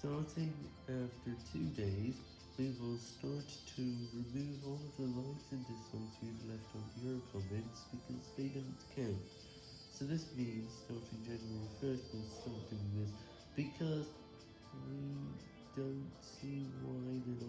Starting after two days, we will start to remove all of the likes and dislikes we've left on your comments because they don't count. So this means starting January 1st we'll start doing this because we don't see why there's.